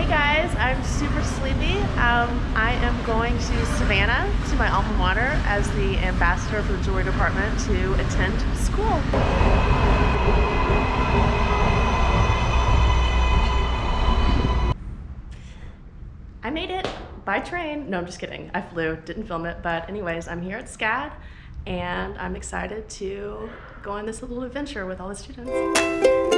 Hey guys, I'm super sleepy. Um, I am going to Savannah to my alma mater as the ambassador for the jewelry department to attend school. I made it by train. No, I'm just kidding. I flew, didn't film it. But anyways, I'm here at SCAD and I'm excited to go on this little adventure with all the students.